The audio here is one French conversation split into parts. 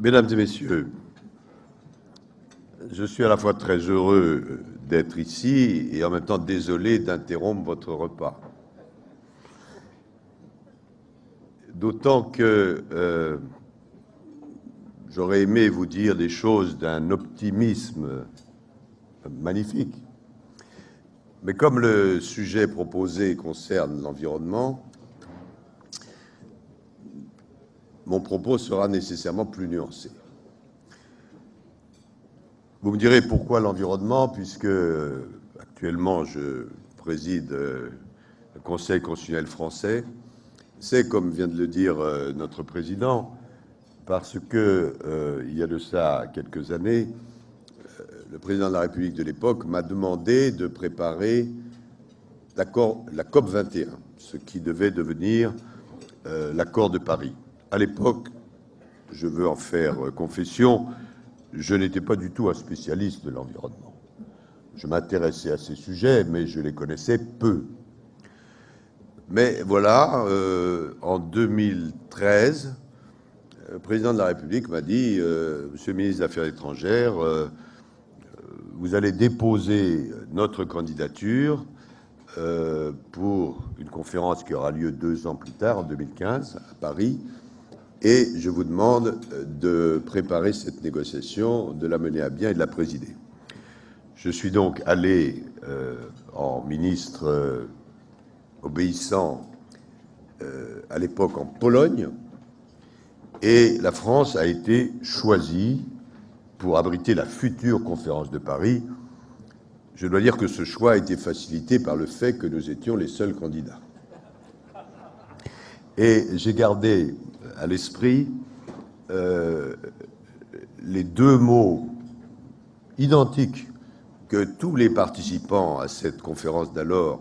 Mesdames et messieurs, je suis à la fois très heureux d'être ici et en même temps désolé d'interrompre votre repas. D'autant que euh, j'aurais aimé vous dire des choses d'un optimisme magnifique. Mais comme le sujet proposé concerne l'environnement, mon propos sera nécessairement plus nuancé. Vous me direz pourquoi l'environnement, puisque actuellement je préside euh, le Conseil constitutionnel français. C'est, comme vient de le dire euh, notre président, parce que euh, il y a de ça quelques années, le président de la République de l'époque m'a demandé de préparer la COP 21, ce qui devait devenir l'accord de Paris. À l'époque, je veux en faire confession, je n'étais pas du tout un spécialiste de l'environnement. Je m'intéressais à ces sujets, mais je les connaissais peu. Mais voilà, euh, en 2013, le président de la République m'a dit euh, Monsieur le ministre des Affaires étrangères, euh, vous allez déposer notre candidature pour une conférence qui aura lieu deux ans plus tard, en 2015, à Paris, et je vous demande de préparer cette négociation, de la mener à bien et de la présider. Je suis donc allé euh, en ministre euh, obéissant euh, à l'époque en Pologne, et la France a été choisie pour abriter la future conférence de Paris. Je dois dire que ce choix a été facilité par le fait que nous étions les seuls candidats. Et j'ai gardé à l'esprit euh, les deux mots identiques que tous les participants à cette conférence d'alors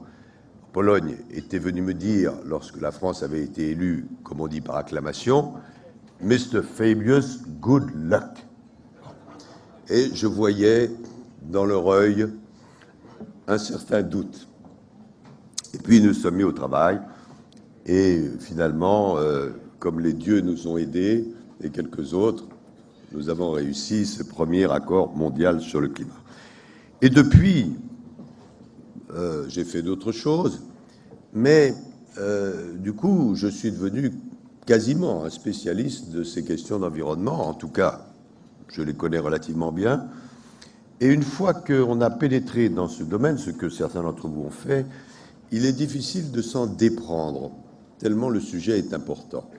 en Pologne étaient venus me dire lorsque la France avait été élue, comme on dit par acclamation, Mr. Fabius, good luck. Et je voyais dans leur œil un certain doute. Et puis nous sommes mis au travail, et finalement, euh, comme les dieux nous ont aidés et quelques autres, nous avons réussi ce premier accord mondial sur le climat. Et depuis, euh, j'ai fait d'autres choses, mais euh, du coup, je suis devenu quasiment un spécialiste de ces questions d'environnement. En tout cas, je les connais relativement bien. Et une fois qu'on a pénétré dans ce domaine, ce que certains d'entre vous ont fait, il est difficile de s'en déprendre, tellement le sujet est important.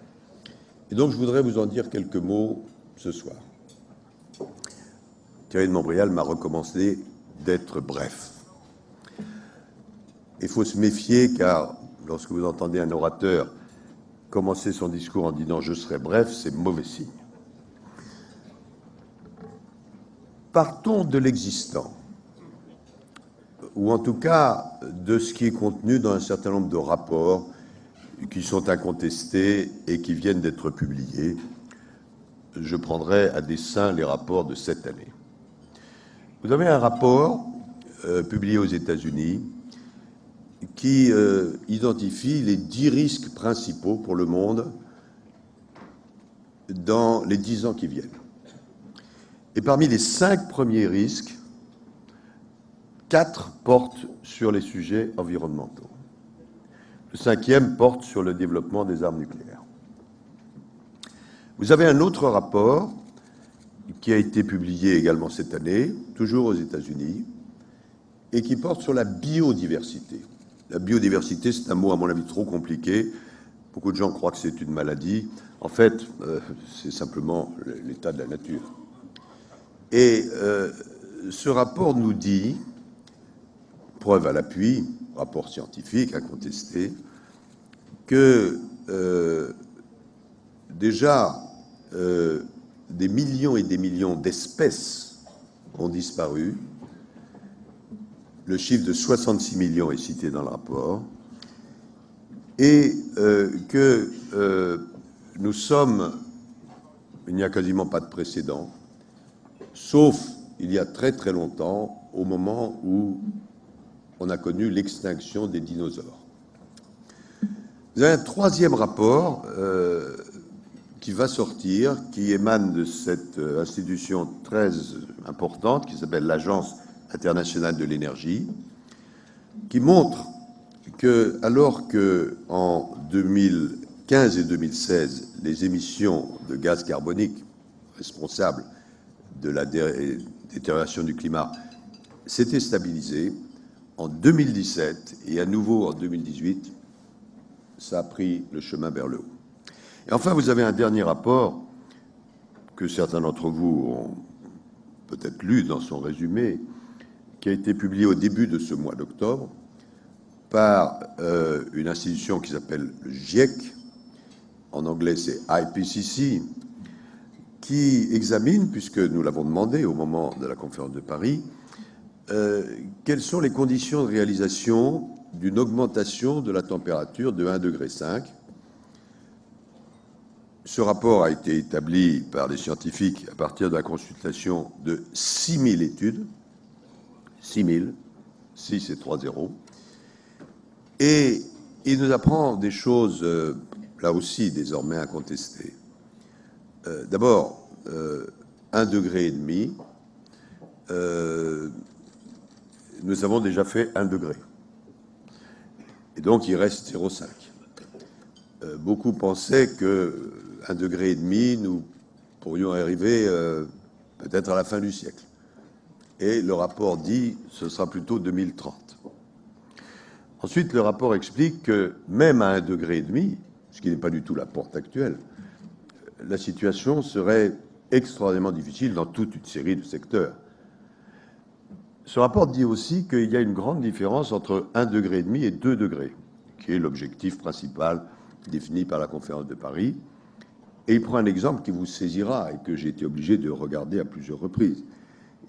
Et donc, je voudrais vous en dire quelques mots ce soir. Thierry de Montbrial m'a recommandé d'être bref. Il faut se méfier, car lorsque vous entendez un orateur commencer son discours en disant « je serai bref », c'est mauvais signe. Partons de l'existant, ou en tout cas de ce qui est contenu dans un certain nombre de rapports qui sont incontestés et qui viennent d'être publiés. Je prendrai à dessein les rapports de cette année. Vous avez un rapport euh, publié aux États-Unis qui euh, identifie les dix risques principaux pour le monde dans les dix ans qui viennent. Et parmi les cinq premiers risques, quatre portent sur les sujets environnementaux. Le cinquième porte sur le développement des armes nucléaires. Vous avez un autre rapport qui a été publié également cette année, toujours aux États-Unis, et qui porte sur la biodiversité. La biodiversité, c'est un mot, à mon avis, trop compliqué. Beaucoup de gens croient que c'est une maladie. En fait, euh, c'est simplement l'état de la nature. Et euh, ce rapport nous dit, preuve à l'appui, rapport scientifique incontesté, que euh, déjà euh, des millions et des millions d'espèces ont disparu. Le chiffre de 66 millions est cité dans le rapport. Et euh, que nous sommes, il n'y a quasiment pas de précédent, sauf il y a très très longtemps, au moment où on a connu l'extinction des dinosaures. Vous avez un troisième rapport euh, qui va sortir, qui émane de cette euh, institution très importante qui s'appelle l'Agence internationale de l'énergie, qui montre que, alors que en 2015 et 2016, les émissions de gaz carbonique responsables de la détérioration du climat s'étaient stabilisées, en 2017 et à nouveau en 2018, ça a pris le chemin vers le haut. Et enfin, vous avez un dernier rapport que certains d'entre vous ont peut-être lu dans son résumé, qui a été publié au début de ce mois d'octobre par euh, une institution qui s'appelle le GIEC, en anglais c'est IPCC, qui examine, puisque nous l'avons demandé au moment de la conférence de Paris, euh, quelles sont les conditions de réalisation d'une augmentation de la température de 1,5 degré. Ce rapport a été établi par les scientifiques à partir de la consultation de 6000 études, 6000, 6 et 3 0, et il nous apprend des choses, euh, là aussi, désormais incontestées. Euh, d'abord, euh, un degré et demi, nous avons déjà fait un degré. Et donc, il reste 0,5. beaucoup pensaient que degré et demi, nous pourrions arriver peut-être à la fin du siècle. Et le rapport dit ce sera plutôt 2030. Ensuite, le rapport explique que même à un degré et demi, ce qui n'est pas du tout la porte actuelle, la situation serait extraordinairement difficile dans toute une série de secteurs. Ce rapport dit aussi qu'il y a une grande différence entre un degré et demi et deux degrés, qui est l'objectif principal défini par la conférence de Paris. Et il prend un exemple qui vous saisira et que j'ai été obligé de regarder à plusieurs reprises.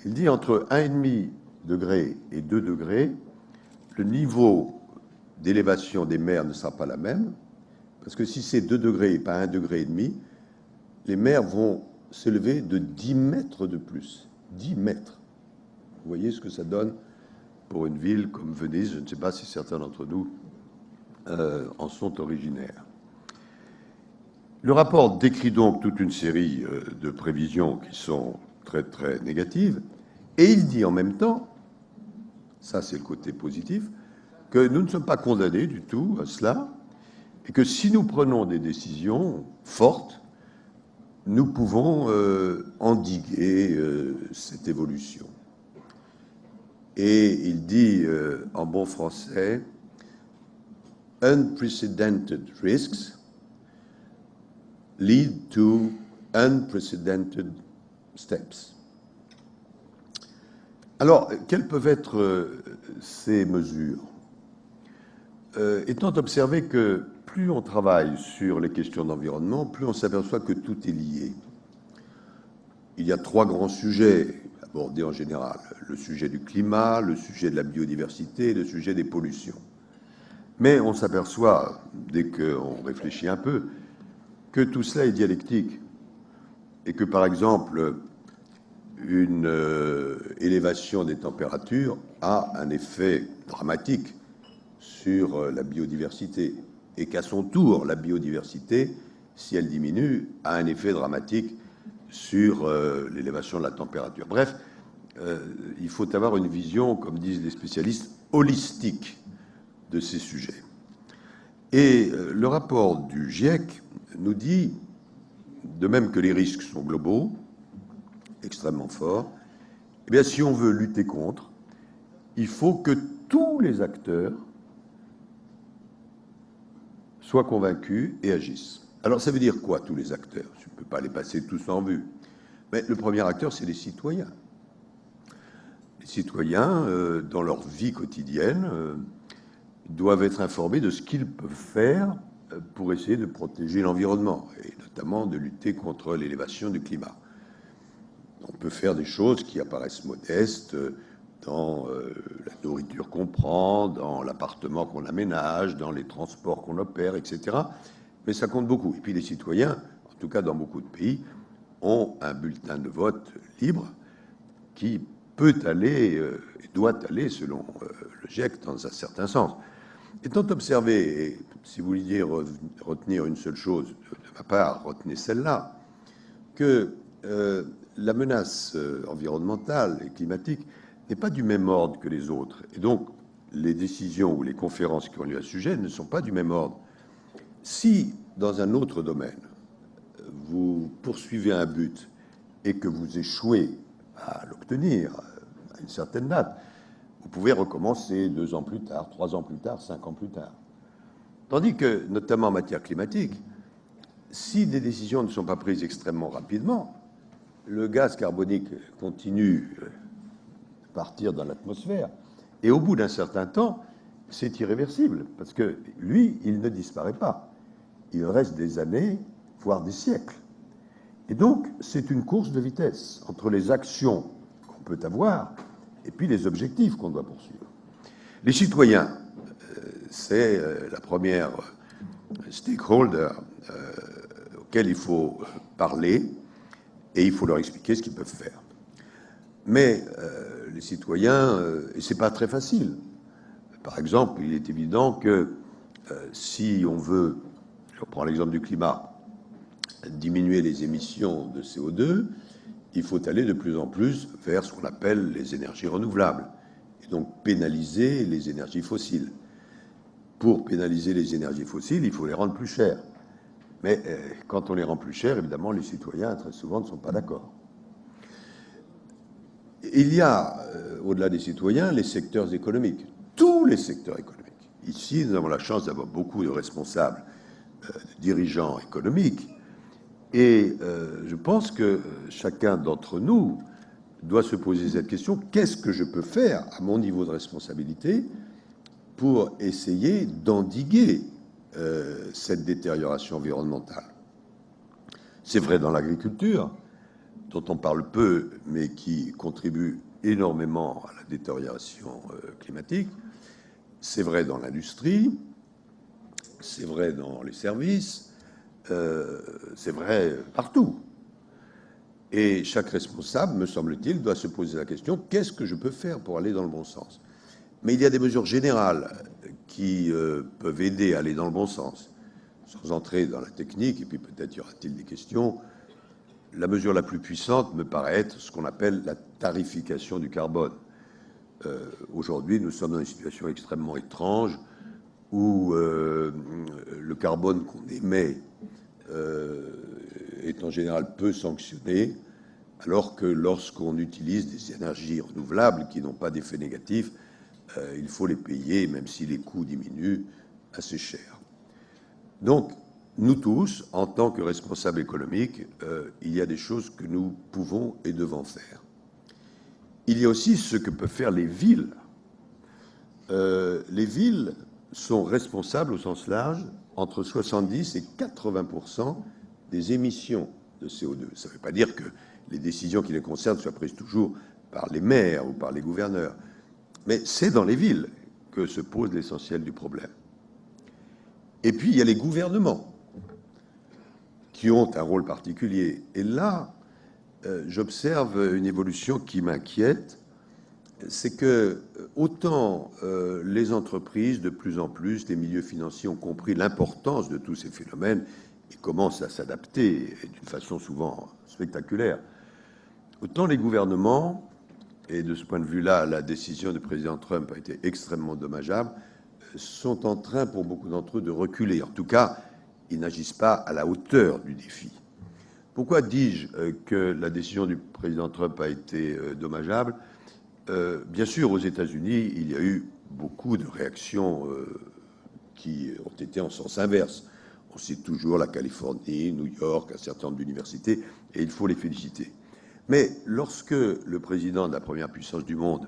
Il dit entre 1,5 degré et 2 degrés, le niveau d'élévation des mers ne sera pas la même, parce que si c'est 2 degrés et pas 1 degré et demi, les mers vont s'élever de 10 mètres de plus. 10 mètres. Vous voyez ce que ça donne pour une ville comme Venise. Je ne sais pas si certains d'entre nous euh, en sont originaires. Le rapport décrit donc toute une série euh, de prévisions qui sont très très négatives, et il dit en même temps, ça c'est le côté positif, que nous ne sommes pas condamnés du tout à cela, et que si nous prenons des décisions fortes, nous pouvons euh, endiguer cette évolution. Et il dit euh, en bon français, unprecedented risks lead to unprecedented steps. Alors, quelles peuvent être ces mesures? Euh, étant observé que plus on travaille sur les questions d'environnement, plus on s'aperçoit que tout est lié. Il y a trois grands sujets abordés en général. Le sujet du climat, le sujet de la biodiversité le sujet des pollutions. Mais on s'aperçoit, dès qu'on réfléchit un peu, que tout cela est dialectique. Et que, par exemple, une euh, élévation des températures a un effet dramatique sur euh, la biodiversité et qu'à son tour, la biodiversité, si elle diminue, a un effet dramatique sur euh, l'élévation de la température. Bref, euh, il faut avoir une vision, comme disent les spécialistes, holistique de ces sujets. Et le rapport du GIEC nous dit, de même que les risques sont globaux, extrêmement forts, eh bien, si on veut lutter contre, il faut que tous les acteurs soient convaincus et agissent. Alors ça veut dire quoi, tous les acteurs? Je ne peux pas les passer tous en vue. Mais le premier acteur, c'est les citoyens. Les citoyens, euh, dans leur vie quotidienne, euh, doivent être informés de ce qu'ils peuvent faire euh, pour essayer de protéger l'environnement, et notamment de lutter contre l'élévation du climat. On peut faire des choses qui apparaissent modestes, dans la nourriture qu'on prend, dans l'appartement qu'on aménage, dans les transports qu'on opère, etc. Mais ça compte beaucoup. Et puis les citoyens, en tout cas dans beaucoup de pays, ont un bulletin de vote libre qui peut aller, euh, et doit aller, selon euh, le GIEC, dans un certain sens. Étant observé, et si vous vouliez retenir une seule chose de ma part, retenez celle-là, que euh, la menace euh, environnementale et climatique n'est pas du même ordre que les autres. Et donc, les décisions ou les conférences qui ont lieu à ce sujet ne sont pas du même ordre. Si, dans un autre domaine, vous poursuivez un but et que vous échouez à l'obtenir à une certaine date, vous pouvez recommencer deux ans plus tard, trois ans plus tard, cinq ans plus tard. Tandis que, notamment en matière climatique, si des décisions ne sont pas prises extrêmement rapidement, le gaz carbonique continue de partir dans l'atmosphère, et au bout d'un certain temps, c'est irréversible, parce que lui, il ne disparaît pas. Il reste des années, voire des siècles. Et donc, c'est une course de vitesse entre les actions qu'on peut avoir et puis les objectifs qu'on doit poursuivre. Les citoyens, euh, c'est euh, la première euh, stakeholder auquel il faut parler et il faut leur expliquer ce qu'ils peuvent faire. Mais les citoyens, et c'est pas très facile. Par exemple, il est évident que si on veut, je reprends l'exemple du climat, diminuer les émissions de CO2, il faut aller de plus en plus vers ce qu'on appelle les énergies renouvelables, et donc pénaliser les énergies fossiles. Pour pénaliser les énergies fossiles, il faut les rendre plus chères. Mais euh, quand on les rend plus chères, évidemment, les citoyens, très souvent, ne sont pas d'accord. Il y a, euh, au-delà des citoyens, les secteurs économiques, tous les secteurs économiques. Ici, nous avons la chance d'avoir beaucoup de responsables, dirigeants économiques, et euh, je pense que chacun d'entre nous doit se poser cette question. Qu'est-ce que je peux faire à mon niveau de responsabilité pour essayer d'endiguer euh, cette détérioration environnementale? C'est vrai dans l'agriculture, dont on parle peu, mais qui contribue énormément à la détérioration euh, climatique. C'est vrai dans l'industrie, c'est vrai dans les services, euh, c'est vrai partout. Et chaque responsable, me semble-t-il, doit se poser la question qu'est-ce que je peux faire pour aller dans le bon sens? Mais il y a des mesures générales qui euh, peuvent aider à aller dans le bon sens, sans entrer dans la technique, et puis peut-être y aura-t-il des questions. La mesure la plus puissante me paraît être ce qu'on appelle la tarification du carbone. Euh, aujourd'hui, nous sommes dans une situation extrêmement étrange où le carbone qu'on émet euh, est en général peu sanctionné, alors que lorsqu'on utilise des énergies renouvelables qui n'ont pas d'effet négatif, euh, il faut les payer, même si les coûts diminuent, assez cher. Donc, nous tous, en tant que responsables économiques, euh, il y a des choses que nous pouvons et devons faire. Il y a aussi ce que peuvent faire les villes. les villes sont responsables au sens large entre 70 et 80% des émissions de CO2. Ça ne veut pas dire que les décisions qui les concernent soient prises toujours par les maires ou par les gouverneurs, mais c'est dans les villes que se pose l'essentiel du problème. Et puis, il y a les gouvernements qui ont un rôle particulier. Et là, euh, j'observe une évolution qui m'inquiète, c'est que autant euh, les entreprises, de plus en plus, les milieux financiers ont compris l'importance de tous ces phénomènes et commencent à s'adapter d'une façon souvent spectaculaire, autant les gouvernements, et de ce point de vue-là, la décision du président Trump a été extrêmement dommageable, sont en train, pour beaucoup d'entre eux, de reculer. En tout cas, ils n'agissent pas à la hauteur du défi. Pourquoi dis-je euh, que la décision du président Trump a été euh, dommageable? Euh, bien sûr, aux États-Unis, il y a eu beaucoup de réactions euh, qui ont été en sens inverse. On cite toujours la Californie, New York, un certain nombre d'universités, et il faut les féliciter. Mais lorsque le président de la première puissance du monde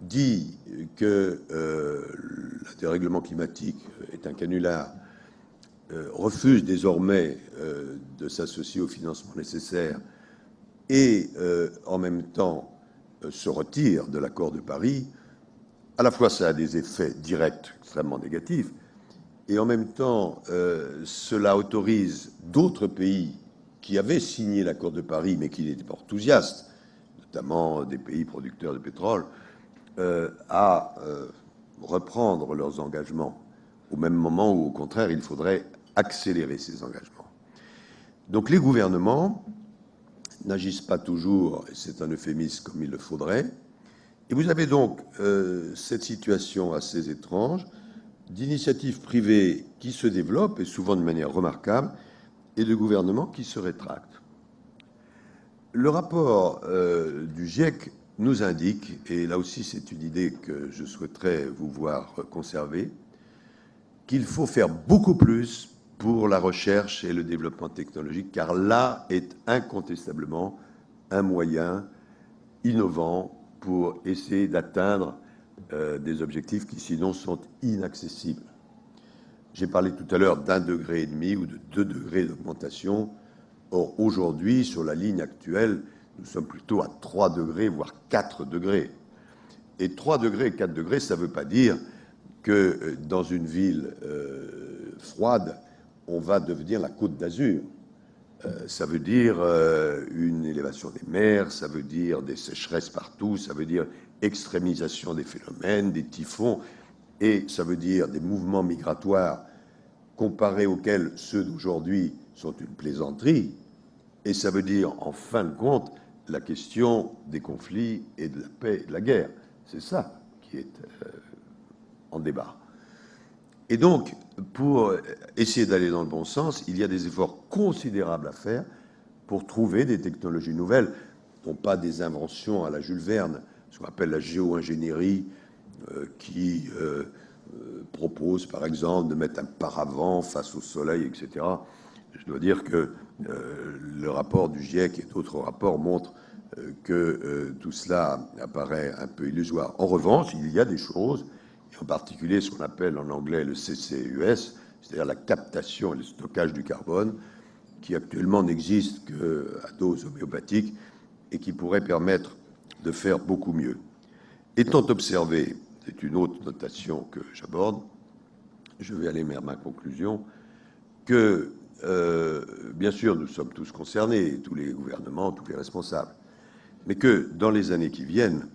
dit que euh, le dérèglement climatique est un canular, refuse désormais de s'associer au financement nécessaire et en même temps se retire de l'accord de Paris, à la fois ça a des effets directs extrêmement négatifs, et en même temps euh, cela autorise d'autres pays qui avaient signé l'accord de Paris mais qui n'étaient pas enthousiastes, notamment des pays producteurs de pétrole, euh, à reprendre leurs engagements au même moment où, au contraire, il faudrait accélérer ces engagements. Donc les gouvernements n'agissent pas toujours, et c'est un euphémisme comme il le faudrait, et vous avez donc euh, cette situation assez étrange d'initiatives privées qui se développent, et souvent de manière remarquable, et de gouvernements qui se rétractent. Le rapport euh, du GIEC nous indique, et là aussi c'est une idée que je souhaiterais vous voir conserver, qu'il faut faire beaucoup plus pour la recherche et le développement technologique, car là est incontestablement un moyen innovant pour essayer d'atteindre euh, des objectifs qui sinon sont inaccessibles. J'ai parlé tout à l'heure d'un degré et demi ou de deux degrés d'augmentation. Or, aujourd'hui, sur la ligne actuelle, nous sommes plutôt à 3 degrés, voire 4 degrés. Et 3 degrés et 4 degrés, ça ne veut pas dire que euh, dans une ville euh, froide, on va devenir la côte d'Azur. Euh, ça veut dire une élévation des mers, ça veut dire des sécheresses partout, ça veut dire extrémisation des phénomènes, des typhons, et ça veut dire des mouvements migratoires comparés auxquels ceux d'aujourd'hui sont une plaisanterie, et ça veut dire, en fin de compte, la question des conflits et de la paix et de la guerre. C'est ça qui est euh, en débat. Et donc, pour essayer d'aller dans le bon sens, il y a des efforts considérables à faire pour trouver des technologies nouvelles, non pas des inventions à la Jules Verne, ce qu'on appelle la géo-ingénierie, euh, qui euh, propose, par exemple, de mettre un paravent face au soleil, etc. Je dois dire que euh, le rapport du GIEC et d'autres rapports montrent euh, que euh, tout cela apparaît un peu illusoire. En revanche, il y a des choses, en particulier ce qu'on appelle en anglais le CCUS, c'est-à-dire la captation et le stockage du carbone, qui actuellement n'existe qu'à dose homéopathique et qui pourrait permettre de faire beaucoup mieux. Étant observé, c'est une autre notation que j'aborde, je vais aller vers ma conclusion, que euh, bien sûr, nous sommes tous concernés, tous les gouvernements, tous les responsables, mais que dans les années qui viennent,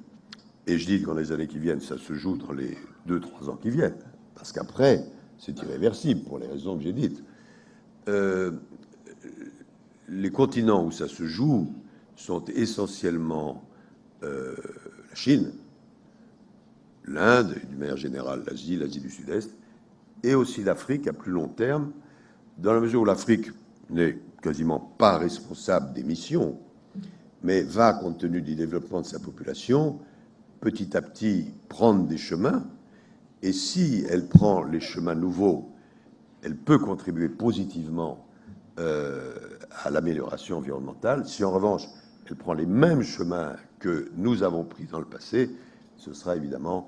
et je dis que dans les années qui viennent, ça se joue dans les deux, trois ans qui viennent, parce qu'après, c'est irréversible pour les raisons que j'ai dites. Euh, les continents où ça se joue sont essentiellement euh, la Chine, l'Inde, d'une manière générale l'Asie, l'Asie du Sud-Est, et aussi l'Afrique à plus long terme, dans la mesure où l'Afrique n'est quasiment pas responsable des missions, mais va, compte tenu du développement de sa population, petit à petit prendre des chemins, et si elle prend les chemins nouveaux, elle peut contribuer positivement euh, à l'amélioration environnementale. Si en revanche, elle prend les mêmes chemins que nous avons pris dans le passé, ce sera évidemment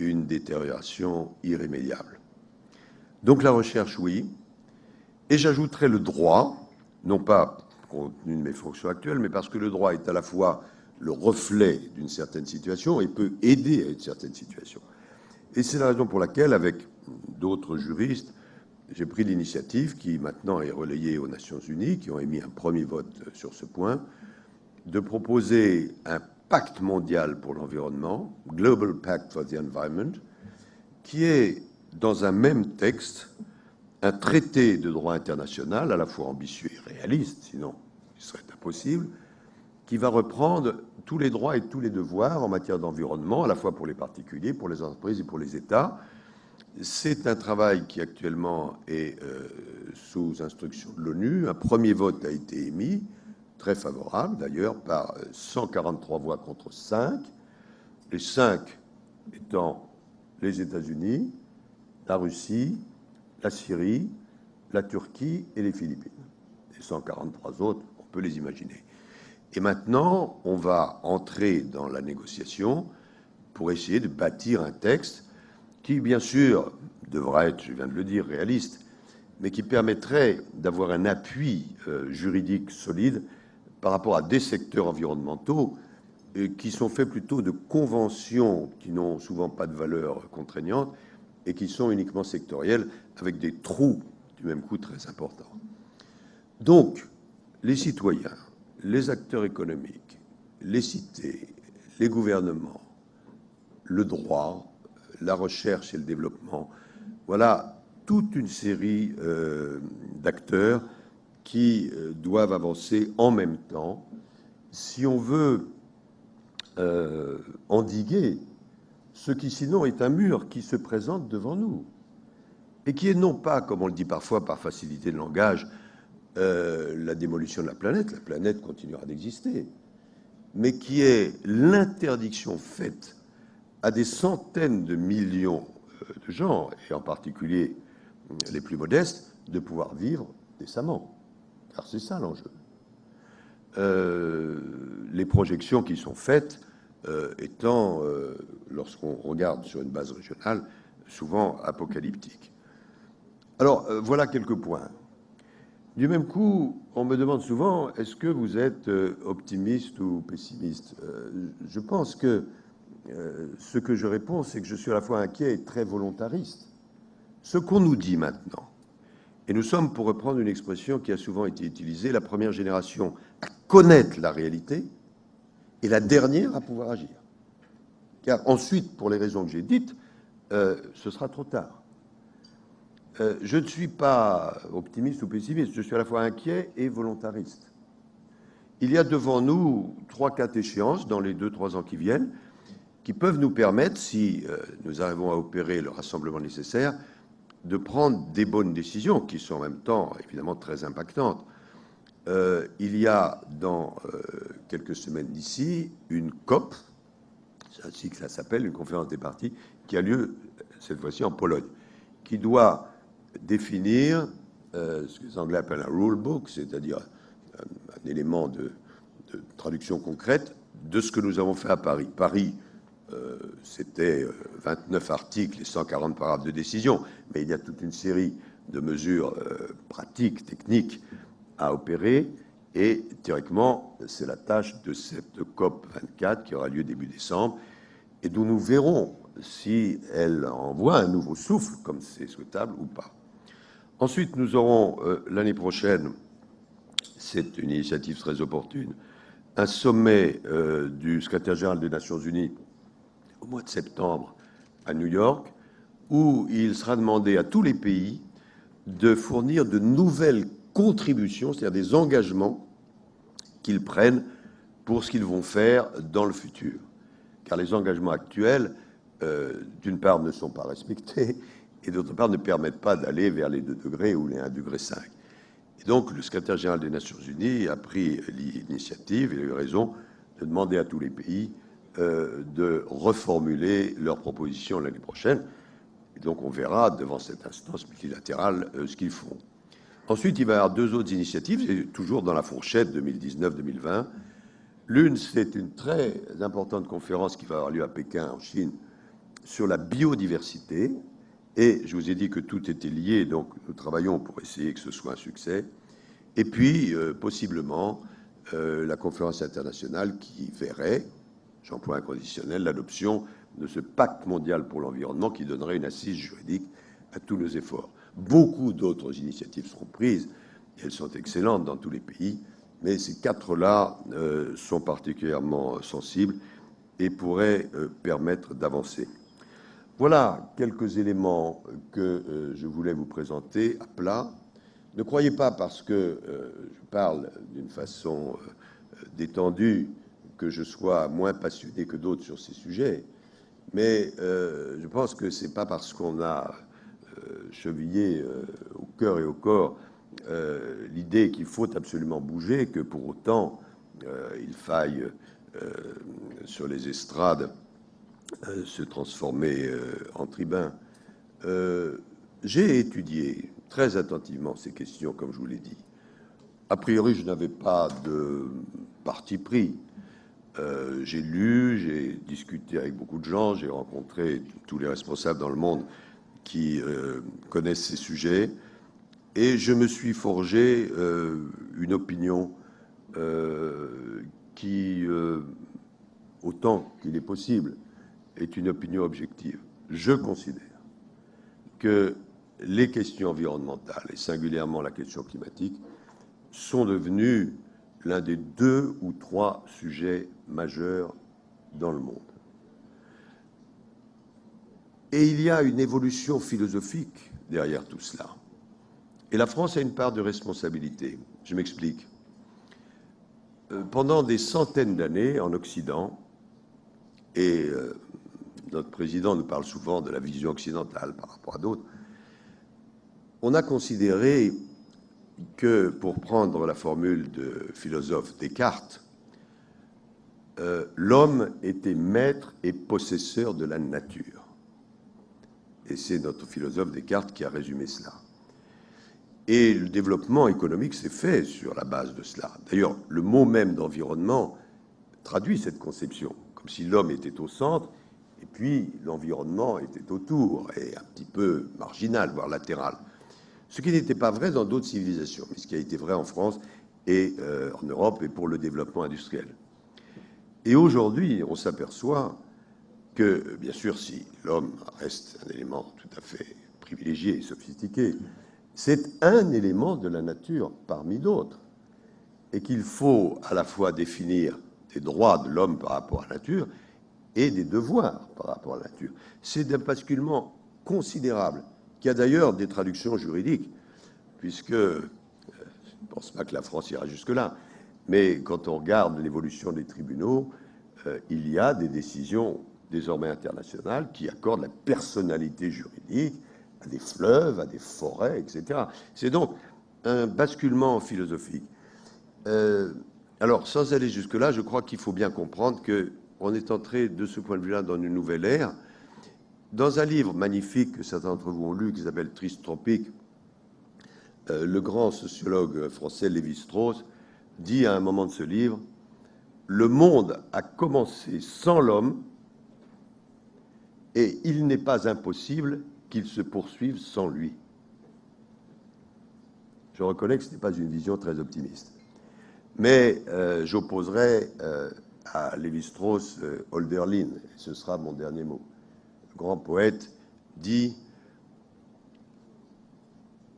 une détérioration irrémédiable. Donc la recherche, oui, et j'ajouterai le droit, non pas compte tenu de mes fonctions actuelles, mais parce que le droit est à la fois le reflet d'une certaine situation et peut aider à une certaine situation. Et c'est la raison pour laquelle, avec d'autres juristes, j'ai pris l'initiative, qui maintenant est relayée aux Nations Unies, qui ont émis un premier vote sur ce point, de proposer un pacte mondial pour l'environnement, Global Pact for the Environment, qui est dans un même texte un traité de droit international à la fois ambitieux et réaliste, sinon il serait impossible, qui va reprendre tous les droits et tous les devoirs en matière d'environnement, à la fois pour les particuliers, pour les entreprises et pour les États. C'est un travail qui actuellement est euh, sous instruction de l'ONU. Un premier vote a été émis, très favorable d'ailleurs, par 143 voix contre 5, les 5 étant les États-Unis, la Russie, la Syrie, la Turquie et les Philippines. Les 143 autres, on peut les imaginer. Et maintenant, on va entrer dans la négociation pour essayer de bâtir un texte qui, bien sûr, devra être, je viens de le dire, réaliste, mais qui permettrait d'avoir un appui euh, juridique solide par rapport à des secteurs environnementaux euh, qui sont faits plutôt de conventions qui n'ont souvent pas de valeur contraignante et qui sont uniquement sectorielles, avec des trous du même coup très importants. Donc, les citoyens, les acteurs économiques, les cités, les gouvernements, le droit, la recherche et le développement. Voilà toute une série d'acteurs qui doivent avancer en même temps si on veut endiguer ce qui sinon est un mur qui se présente devant nous et qui est non pas, comme on le dit parfois par facilité de langage, euh, la démolition de la planète, la planète continuera d'exister, mais qui est l'interdiction faite à des centaines de millions euh, de gens, et en particulier les plus modestes, de pouvoir vivre décemment. Car c'est ça l'enjeu. Euh, les projections qui sont faites étant, lorsqu'on regarde sur une base régionale, souvent apocalyptiques. Alors, euh, voilà quelques points. Du même coup, on me demande souvent, est-ce que vous êtes euh, optimiste ou pessimiste? Euh, Je pense que ce que je réponds, c'est que je suis à la fois inquiet et très volontariste. Ce qu'on nous dit maintenant, et nous sommes, pour reprendre une expression qui a souvent été utilisée, la première génération à connaître la réalité et la dernière à pouvoir agir. Car ensuite, pour les raisons que j'ai dites, ce sera trop tard. Euh, je ne suis pas optimiste ou pessimiste, je suis à la fois inquiet et volontariste. Il y a devant nous trois, quatre échéances dans les deux, trois ans qui viennent qui peuvent nous permettre, si euh, nous arrivons à opérer le rassemblement nécessaire, de prendre des bonnes décisions qui sont en même temps évidemment très impactantes. Euh, il y a dans quelques semaines d'ici une COP, ainsi que ça s'appelle, une conférence des partis, qui a lieu cette fois-ci en Pologne, qui doit définir euh, ce que les Anglais appellent un rule book, c'est-à-dire un, élément de, traduction concrète de ce que nous avons fait à Paris. Paris, euh, c'était 29 euh, articles et 140 paragraphes de décision, mais il y a toute une série de mesures pratiques, techniques à opérer, et théoriquement, c'est la tâche de cette COP 24 qui aura lieu début décembre, et d'où nous verrons si elle envoie un nouveau souffle, comme c'est souhaitable ou pas. Ensuite, nous aurons euh, l'année prochaine, c'est une initiative très opportune, un sommet euh, du secrétaire général des Nations Unies au mois de septembre à New York, où il sera demandé à tous les pays de fournir de nouvelles contributions, c'est-à-dire des engagements qu'ils prennent pour ce qu'ils vont faire dans le futur. Car les engagements actuels, euh, d'une part, ne sont pas respectés, et d'autre part ne permettent pas d'aller vers les 2 degrés ou les 1,5 degré. Et donc le secrétaire général des Nations Unies a pris l'initiative, et il a eu raison, de demander à tous les pays euh, de reformuler leurs propositions l'année prochaine. Et donc on verra devant cette instance multilatérale euh, ce qu'ils font. Ensuite, il va y avoir deux autres initiatives, toujours dans la fourchette 2019-2020. L'une, c'est une très importante conférence qui va avoir lieu à Pékin, en Chine, sur la biodiversité, et je vous ai dit que tout était lié, donc nous travaillons pour essayer que ce soit un succès. Et puis, euh, possiblement, euh, la conférence internationale qui verrait, j'emploie un conditionnel, l'adoption de ce pacte mondial pour l'environnement qui donnerait une assise juridique à tous nos efforts. Beaucoup d'autres initiatives seront prises, elles sont excellentes dans tous les pays, mais ces quatre-là euh, sont particulièrement sensibles et pourraient permettre d'avancer. Voilà quelques éléments que euh, je voulais vous présenter à plat. Ne croyez pas, parce que euh, je parle d'une façon euh, détendue, que je sois moins passionné que d'autres sur ces sujets, mais je pense que c'est pas parce qu'on a chevillé au cœur et au corps l'idée qu'il faut absolument bouger que pour autant il faille sur les estrades euh, se transformer euh, en tribun. Euh, j'ai étudié très attentivement ces questions, comme je vous l'ai dit. A priori, je n'avais pas de parti pris. j'ai lu, j'ai discuté avec beaucoup de gens, j'ai rencontré tous les responsables dans le monde qui connaissent ces sujets, et je me suis forgé une opinion qui, autant qu'il est possible, est une opinion objective. Je considère que les questions environnementales, et singulièrement la question climatique, sont devenues l'un des deux ou trois sujets majeurs dans le monde. Et il y a une évolution philosophique derrière tout cela. Et la France a une part de responsabilité. Je m'explique. Euh, pendant des centaines d'années en Occident, et euh, notre président nous parle souvent de la vision occidentale par rapport à d'autres, on a considéré que, pour prendre la formule de philosophe Descartes, euh, l'homme était maître et possesseur de la nature. Et c'est notre philosophe Descartes qui a résumé cela. Et le développement économique s'est fait sur la base de cela. D'ailleurs, le mot même d'environnement traduit cette conception, comme si l'homme était au centre et puis l'environnement était autour et un petit peu marginal, voire latéral. Ce qui n'était pas vrai dans d'autres civilisations, mais ce qui a été vrai en France et euh, en Europe et pour le développement industriel. Et aujourd'hui, on s'aperçoit que, bien sûr, si l'homme reste un élément tout à fait privilégié et sophistiqué, c'est un élément de la nature parmi d'autres, et qu'il faut à la fois définir des droits de l'homme par rapport à la nature et des devoirs par rapport à la nature. C'est un basculement considérable, qui a d'ailleurs des traductions juridiques, puisque, euh, je ne pense pas que la France ira jusque-là, mais quand on regarde l'évolution des tribunaux, euh, il y a des décisions désormais internationales qui accordent la personnalité juridique à des fleuves, à des forêts, etc. C'est donc un basculement philosophique. Euh, alors, sans aller jusque-là, je crois qu'il faut bien comprendre qu'on est entré, de ce point de vue-là, dans une nouvelle ère. Dans un livre magnifique que certains d'entre vous ont lu, qui s'appelle Triste Tropique, euh, le grand sociologue français Lévi-Strauss dit à un moment de ce livre Le monde a commencé sans l'homme et il n'est pas impossible qu'il se poursuive sans lui. Je reconnais que ce n'est pas une vision très optimiste. Mais euh, j'opposerai euh, à Lévi-Strauss euh, Holderlin, et ce sera mon dernier mot. Le grand poète dit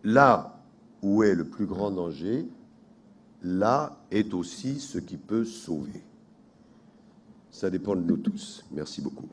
Là où est le plus grand danger, là est aussi ce qui peut sauver. Ça dépend de nous tous. Merci beaucoup.